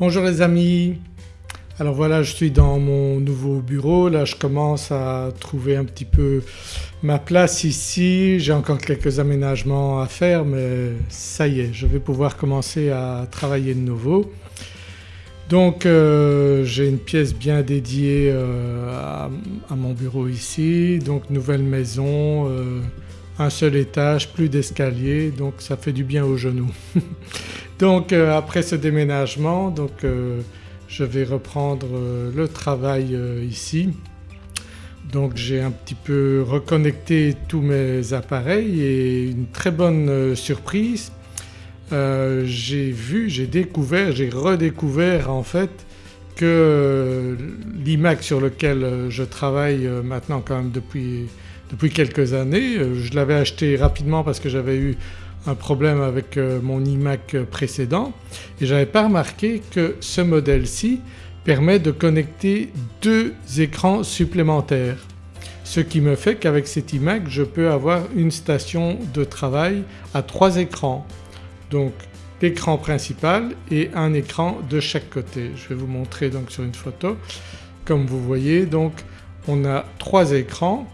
Bonjour les amis, alors voilà je suis dans mon nouveau bureau, là je commence à trouver un petit peu ma place ici, j'ai encore quelques aménagements à faire mais ça y est je vais pouvoir commencer à travailler de nouveau. Donc euh, j'ai une pièce bien dédiée euh, à, mon bureau ici, donc nouvelle maison, euh, un seul étage, plus d'escalier donc ça fait du bien aux genoux. Donc euh, après ce déménagement donc euh, je vais reprendre euh, le travail ici. Donc j'ai un petit peu reconnecté tous mes appareils et une très bonne surprise j'ai vu, j'ai découvert, j'ai redécouvert en fait que l'iMac sur lequel je travaille maintenant quand même depuis, depuis quelques années, je l'avais acheté rapidement parce que j'avais eu un problème avec euh, mon iMac précédent et j'avais pas remarqué que ce modèle-ci permet de connecter deux écrans supplémentaires. Ce qui me fait qu'avec cet iMac je peux avoir une station de travail à trois écrans. Donc l'écran principal et un écran de chaque côté. Je vais vous montrer donc sur une photo. Comme vous voyez donc on a trois écrans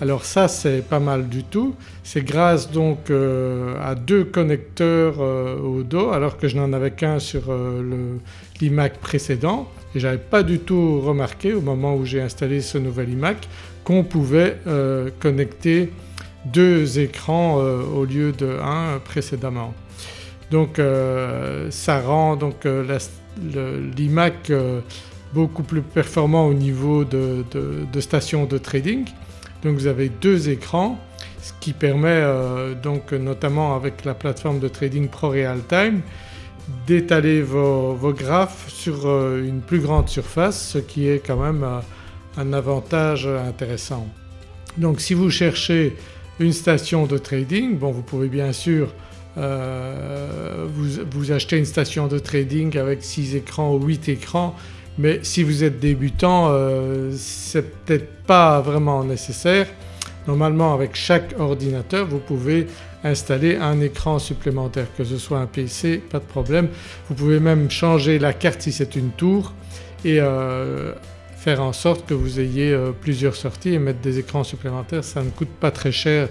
alors ça c'est pas mal du tout. C'est grâce donc euh, à deux connecteurs euh, au dos alors que je n'en avais qu'un sur euh, l'iMac précédent et j'avais pas du tout remarqué au moment où j'ai installé ce nouvel iMac qu'on pouvait connecter deux écrans au lieu de un précédemment. Donc ça rend donc l'iMac beaucoup plus performant au niveau de, de stations de trading donc vous avez deux écrans ce qui permet euh, donc notamment avec la plateforme de trading ProRealTime d'étaler vos, graphes sur euh, une plus grande surface ce qui est quand même euh, un avantage intéressant. Donc si vous cherchez une station de trading, bon vous pouvez bien sûr vous, vous achetez une station de trading avec 6 écrans ou 8 écrans mais si vous êtes débutant euh, c'est peut-être pas vraiment nécessaire. Normalement avec chaque ordinateur vous pouvez installer un écran supplémentaire que ce soit un PC pas de problème. Vous pouvez même changer la carte si c'est une tour et euh, faire en sorte que vous ayez euh, plusieurs sorties et mettre des écrans supplémentaires. Ça ne coûte pas très cher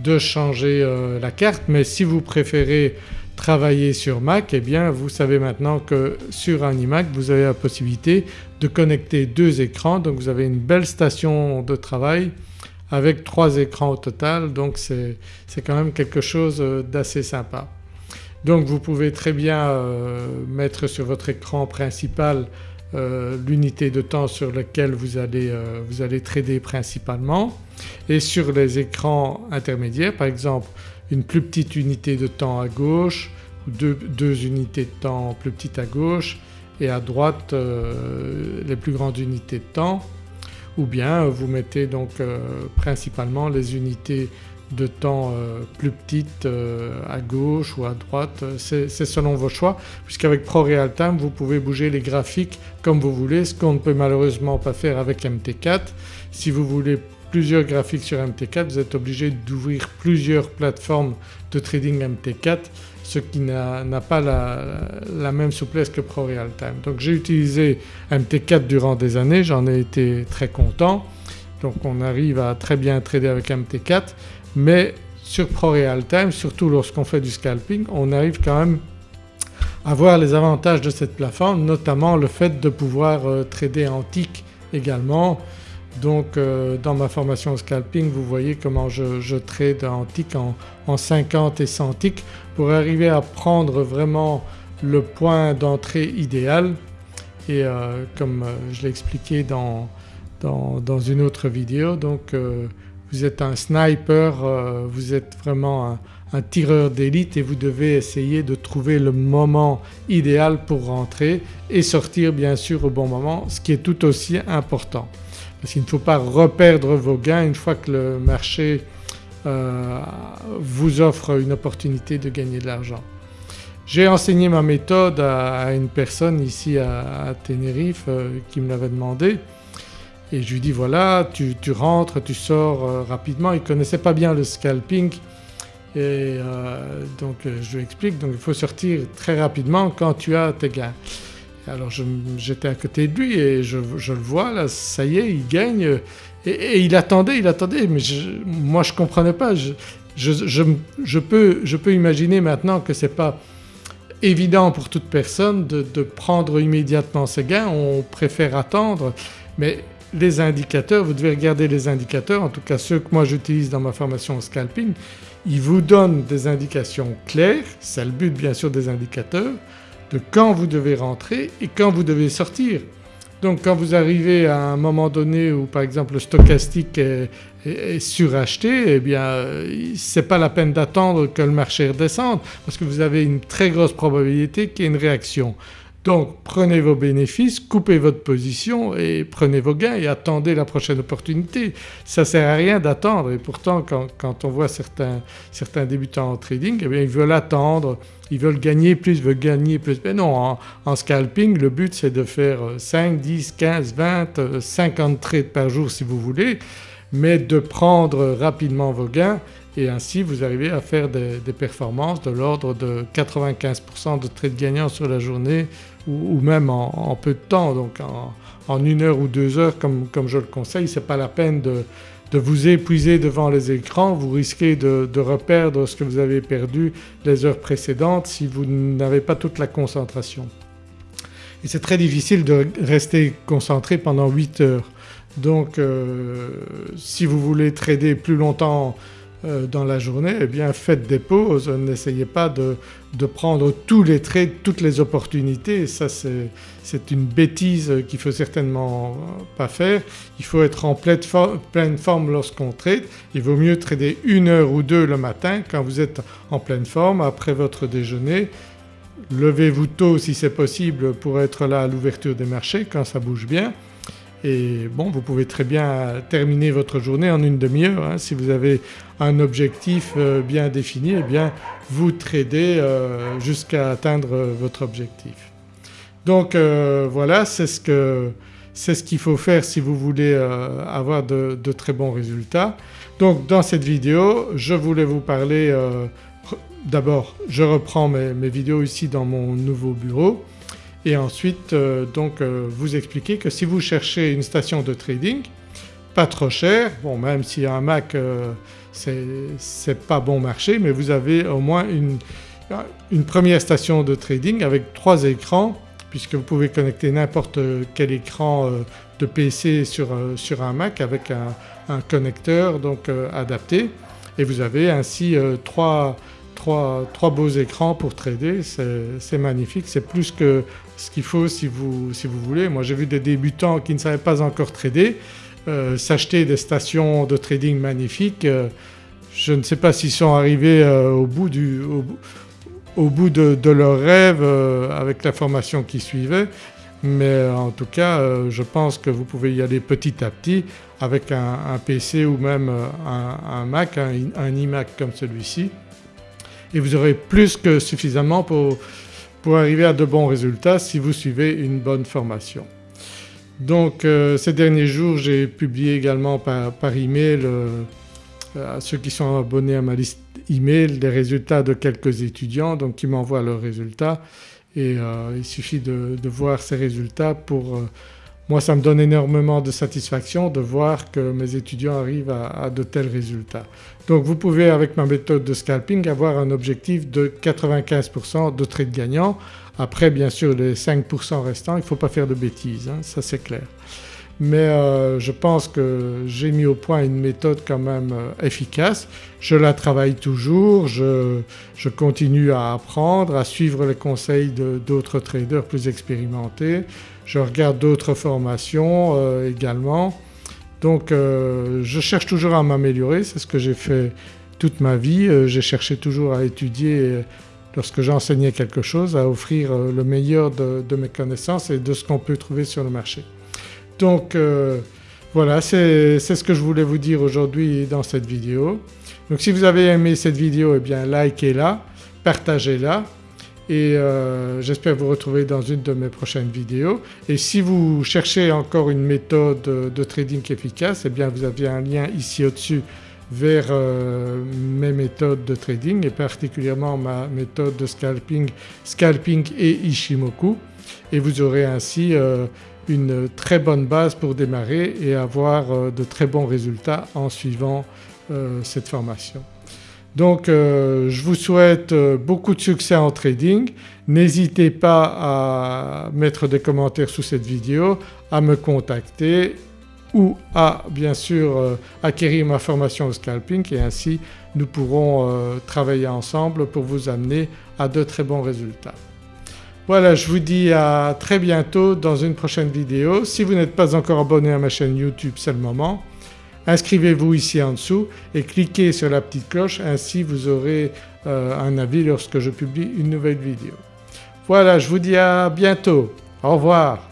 de changer la carte mais si vous préférez travailler sur Mac eh bien vous savez maintenant que sur un iMac vous avez la possibilité de connecter deux écrans. Donc vous avez une belle station de travail avec trois écrans au total. Donc c'est quand même quelque chose d'assez sympa. Donc vous pouvez très bien euh, mettre sur votre écran principal euh, l'unité de temps sur laquelle vous allez, euh, vous allez trader principalement. Et sur les écrans intermédiaires par exemple une plus petite unité de temps à gauche deux, unités de temps plus petites à gauche et à droite euh, les plus grandes unités de temps ou bien vous mettez donc euh, principalement les unités de temps euh, plus petites à gauche ou à droite, c'est selon vos choix puisqu'avec ProRealTime vous pouvez bouger les graphiques comme vous voulez ce qu'on ne peut malheureusement pas faire avec MT4. Si vous voulez plusieurs graphiques sur MT4 vous êtes obligé d'ouvrir plusieurs plateformes de trading MT4 ce qui n'a pas la, même souplesse que ProRealTime. Donc j'ai utilisé MT4 durant des années, j'en ai été très content donc on arrive à très bien trader avec MT4 mais sur ProRealTime surtout lorsqu'on fait du scalping on arrive quand même à voir les avantages de cette plateforme notamment le fait de pouvoir euh, trader en tick également donc euh, dans ma formation scalping vous voyez comment je, trade en tick en, 50 et 100 ticks pour arriver à prendre vraiment le point d'entrée idéal. Et euh, comme euh, je l'ai expliqué dans, dans, une autre vidéo donc vous êtes un sniper, vous êtes vraiment un, un tireur d'élite et vous devez essayer de trouver le moment idéal pour rentrer et sortir bien sûr au bon moment ce qui est tout aussi important parce qu'il ne faut pas reperdre vos gains une fois que le marché euh, vous offre une opportunité de gagner de l'argent. J'ai enseigné ma méthode à, une personne ici à, Tenerife euh, qui me l'avait demandé et je lui dis voilà tu, rentres, tu sors euh, rapidement. Il ne connaissait pas bien le scalping et donc je lui explique donc il faut sortir très rapidement quand tu as tes gains. Alors j'étais à côté de lui et je, le vois là, ça y est il gagne. Et, il attendait, il attendait mais moi je ne comprenais pas. Je, peux, je peux imaginer maintenant que ce n'est pas évident pour toute personne de, de, prendre immédiatement ses gains, on préfère attendre mais les indicateurs, vous devez regarder les indicateurs, en tout cas ceux que moi j'utilise dans ma formation au scalping, ils vous donnent des indications claires, c'est le but bien sûr des indicateurs, de quand vous devez rentrer et quand vous devez sortir. Donc quand vous arrivez à un moment donné où par exemple le stochastique est, suracheté eh bien c'est pas la peine d'attendre que le marché redescende parce que vous avez une très grosse probabilité qu'il y ait une réaction. Donc prenez vos bénéfices, coupez votre position et prenez vos gains et attendez la prochaine opportunité. Ça ne sert à rien d'attendre et pourtant quand, on voit certains, certains, débutants en trading eh bien ils veulent attendre, ils veulent gagner plus, ils veulent gagner plus. Mais non en, scalping le but c'est de faire 5, 10, 15, 20, 50 trades par jour si vous voulez mais de prendre rapidement vos gains et ainsi vous arrivez à faire des, performances de l'ordre de 95% de trades gagnants sur la journée ou, même en, peu de temps donc en, une heure ou deux heures comme, je le conseille. Ce n'est pas la peine de, vous épuiser devant les écrans, vous risquez de, de, reperdre ce que vous avez perdu les heures précédentes si vous n'avez pas toute la concentration. Et c'est très difficile de rester concentré pendant 8 heures. Donc euh, si vous voulez trader plus longtemps dans la journée eh bien faites des pauses, n'essayez pas de, prendre tous les trades, toutes les opportunités, ça c'est une bêtise qu'il ne faut certainement pas faire. Il faut être en pleine, pleine forme lorsqu'on trade, il vaut mieux trader une heure ou deux le matin quand vous êtes en pleine forme après votre déjeuner. Levez-vous tôt si c'est possible pour être là à l'ouverture des marchés quand ça bouge bien et bon vous pouvez très bien terminer votre journée en une demi-heure. Hein. Si vous avez un objectif euh, bien défini eh bien vous tradez euh, jusqu'à atteindre votre objectif. Donc euh, voilà c'est ce ce qu'il faut faire si vous voulez avoir de, très bons résultats. Donc dans cette vidéo je voulais vous parler d'abord je reprends mes vidéos ici dans mon nouveau bureau et ensuite euh, donc euh, vous expliquer que si vous cherchez une station de trading pas trop cher, bon même si un Mac euh, c'est pas bon marché mais vous avez au moins une, première station de trading avec trois écrans puisque vous pouvez connecter n'importe quel écran de PC sur, sur un Mac avec un, un connecteur donc adapté. Et vous avez ainsi trois, trois, beaux écrans pour trader, c'est magnifique, c'est plus que ce qu'il faut si vous, si vous voulez. Moi j'ai vu des débutants qui ne savaient pas encore trader euh, s'acheter des stations de trading magnifiques. Euh, je ne sais pas s'ils sont arrivés euh, au bout, du, au, bout de, leur rêve avec la formation qui suivait mais en tout cas je pense que vous pouvez y aller petit à petit avec un, PC ou même un, Mac, un iMac comme celui-ci et vous aurez plus que suffisamment pour pour arriver à de bons résultats si vous suivez une bonne formation. Donc euh, ces derniers jours j'ai publié également par, email euh, à ceux qui sont abonnés à ma liste email les résultats de quelques étudiants donc qui m'envoient leurs résultats et euh, il suffit de, voir ces résultats pour moi ça me donne énormément de satisfaction de voir que mes étudiants arrivent à, de tels résultats. Donc vous pouvez avec ma méthode de scalping avoir un objectif de 95% de trades gagnants. Après bien sûr les 5% restants il ne faut pas faire de bêtises, hein, ça c'est clair. Mais euh, je pense que j'ai mis au point une méthode quand même euh, efficace. Je la travaille toujours, je, continue à apprendre, à suivre les conseils d'autres traders plus expérimentés je regarde d'autres formations euh, également. Donc je cherche toujours à m'améliorer, c'est ce que j'ai fait toute ma vie. J'ai cherché toujours à étudier lorsque j'enseignais quelque chose, à offrir le meilleur de, mes connaissances et de ce qu'on peut trouver sur le marché. Donc voilà c'est ce que je voulais vous dire aujourd'hui dans cette vidéo. Donc si vous avez aimé cette vidéo eh bien likez-la, partagez-la et euh, j'espère vous retrouver dans une de mes prochaines vidéos. Et si vous cherchez encore une méthode de trading efficace eh bien vous avez un lien ici au-dessus vers euh, mes méthodes de trading et particulièrement ma méthode de scalping, scalping et Ishimoku. et vous aurez ainsi une très bonne base pour démarrer et avoir de très bons résultats en suivant cette formation. Donc je vous souhaite beaucoup de succès en trading. N'hésitez pas à mettre des commentaires sous cette vidéo, à me contacter ou à bien sûr euh, acquérir ma formation au scalping et ainsi nous pourrons euh, travailler ensemble pour vous amener à de très bons résultats. Voilà je vous dis à très bientôt dans une prochaine vidéo. Si vous n'êtes pas encore abonné à ma chaîne YouTube c'est le moment. Inscrivez-vous ici en dessous et cliquez sur la petite cloche ainsi vous aurez euh, un avis lorsque je publie une nouvelle vidéo. Voilà je vous dis à bientôt, au revoir.